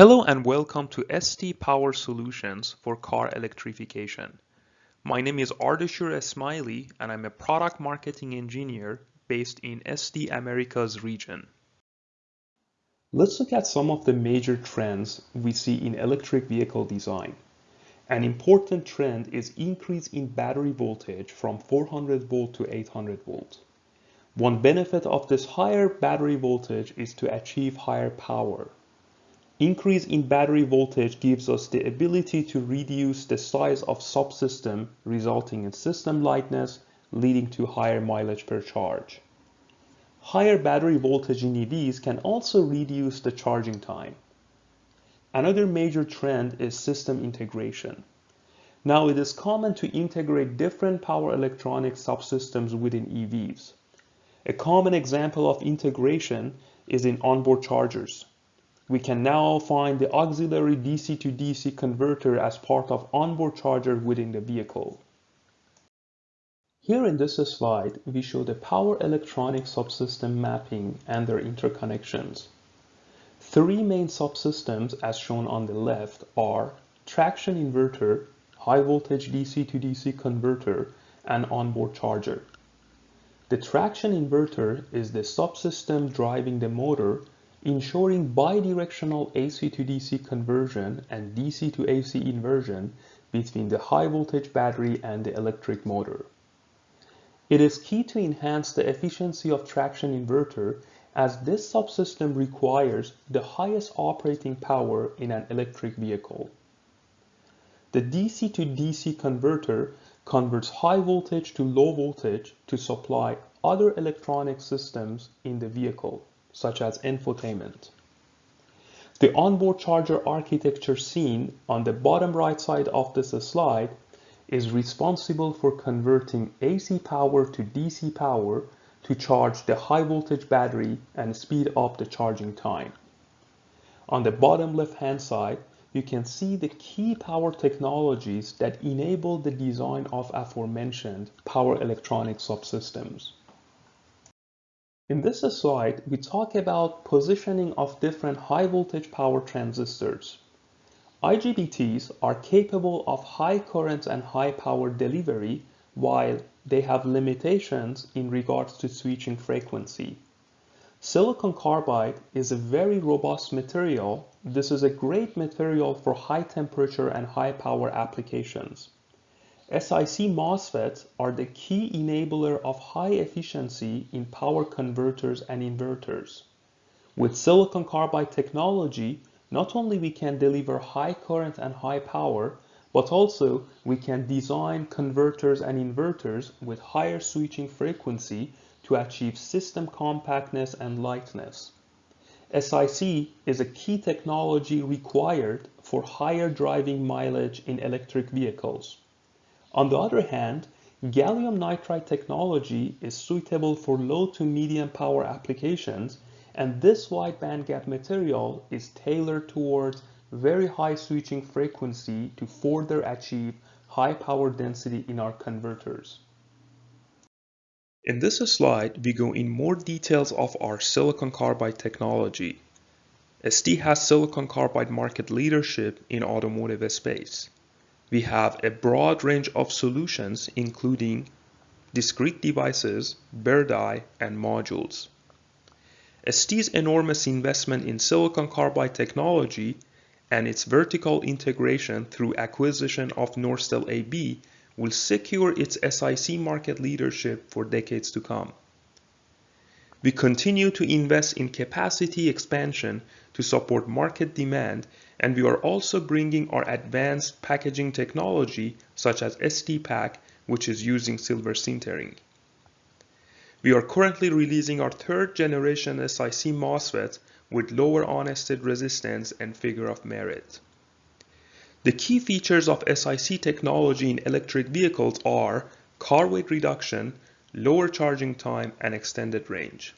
Hello and welcome to ST Power Solutions for car electrification. My name is Ardeshur Esmaili and I'm a product marketing engineer based in ST Americas region. Let's look at some of the major trends we see in electric vehicle design. An important trend is increase in battery voltage from 400 volt to 800 volt. One benefit of this higher battery voltage is to achieve higher power. Increase in battery voltage gives us the ability to reduce the size of subsystem resulting in system lightness leading to higher mileage per charge. Higher battery voltage in EVs can also reduce the charging time. Another major trend is system integration. Now it is common to integrate different power electronic subsystems within EVs. A common example of integration is in onboard chargers. We can now find the auxiliary DC to DC converter as part of onboard charger within the vehicle. Here in this slide, we show the power electronic subsystem mapping and their interconnections. Three main subsystems as shown on the left are traction inverter, high voltage DC to DC converter, and onboard charger. The traction inverter is the subsystem driving the motor, ensuring bidirectional AC to DC conversion and DC to AC inversion between the high voltage battery and the electric motor. It is key to enhance the efficiency of traction inverter as this subsystem requires the highest operating power in an electric vehicle. The DC to DC converter converts high voltage to low voltage to supply other electronic systems in the vehicle, such as infotainment. The onboard charger architecture seen on the bottom right side of this slide is responsible for converting AC power to DC power to charge the high voltage battery and speed up the charging time. On the bottom left hand side, you can see the key power technologies that enable the design of aforementioned power electronic subsystems. In this slide, we talk about positioning of different high voltage power transistors. IGBTs are capable of high current and high power delivery while they have limitations in regards to switching frequency. Silicon carbide is a very robust material. This is a great material for high temperature and high power applications. SiC MOSFETs are the key enabler of high efficiency in power converters and inverters. With silicon carbide technology, not only we can deliver high current and high power, but also we can design converters and inverters with higher switching frequency to achieve system compactness and lightness. SiC is a key technology required for higher driving mileage in electric vehicles. On the other hand, gallium nitride technology is suitable for low to medium power applications and this wide bandgap material is tailored towards very high switching frequency to further achieve high power density in our converters. In this slide, we go in more details of our silicon carbide technology. ST has silicon carbide market leadership in automotive space. We have a broad range of solutions including discrete devices, die, and modules. ST's enormous investment in silicon carbide technology and its vertical integration through acquisition of Norstel AB will secure its SiC market leadership for decades to come. We continue to invest in capacity expansion to support market demand and we are also bringing our advanced packaging technology such as STPAK which is using silver sintering. We are currently releasing our third generation SiC MOSFET with lower on-state resistance and figure of merit. The key features of SiC technology in electric vehicles are car weight reduction, lower charging time, and extended range.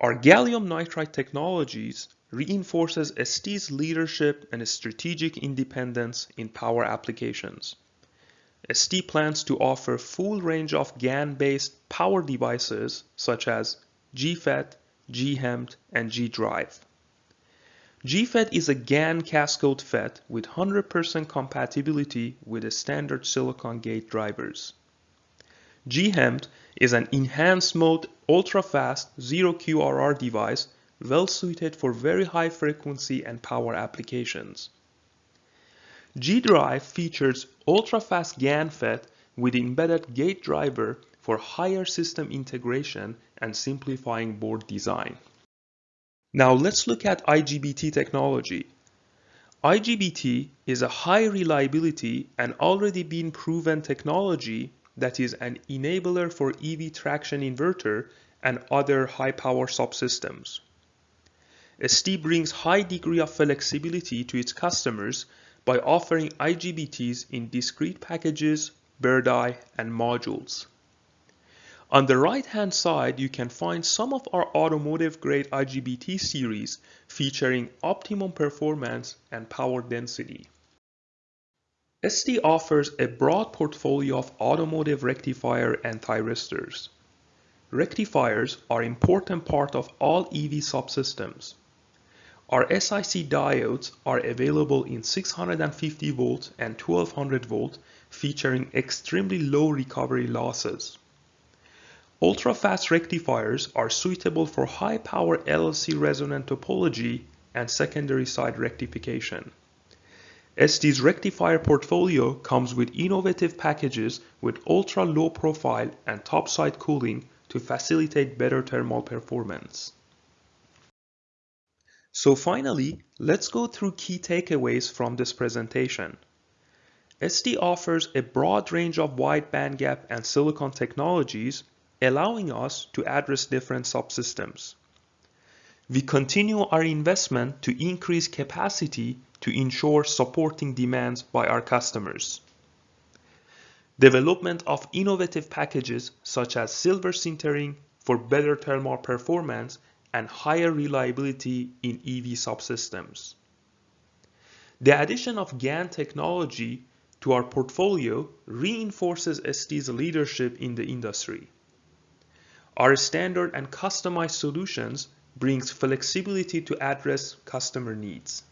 Our gallium nitride technologies reinforces ST's leadership and strategic independence in power applications. ST plans to offer full range of GaN-based power devices such as GFET, GHEMT, and G-Drive. GFET is a GaN cascode FET with 100% compatibility with the standard silicon gate drivers. GHEMT is an enhanced mode ultra-fast zero QRR device well suited for very high frequency and power applications. G-Drive features ultra-fast GaN FET with embedded gate driver for higher system integration and simplifying board design. Now let's look at IGBT technology. IGBT is a high reliability and already been proven technology that is an enabler for EV traction inverter and other high power subsystems. ST brings high degree of flexibility to its customers by offering IGBTs in discrete packages, bare die, and modules. On the right hand side, you can find some of our automotive grade IGBT series featuring optimum performance and power density. ST offers a broad portfolio of automotive rectifier and thyristors. Rectifiers are important part of all EV subsystems. Our SiC diodes are available in 650 volt and 1200 volt featuring extremely low recovery losses. Ultra-fast rectifiers are suitable for high-power LLC resonant topology and secondary side rectification. ST's rectifier portfolio comes with innovative packages with ultra-low profile and top-side cooling to facilitate better thermal performance. So finally, let's go through key takeaways from this presentation. ST offers a broad range of wide bandgap and silicon technologies allowing us to address different subsystems. We continue our investment to increase capacity to ensure supporting demands by our customers. Development of innovative packages such as silver sintering for better thermal performance and higher reliability in EV subsystems. The addition of GaN technology to our portfolio reinforces ST's leadership in the industry. Our standard and customized solutions brings flexibility to address customer needs.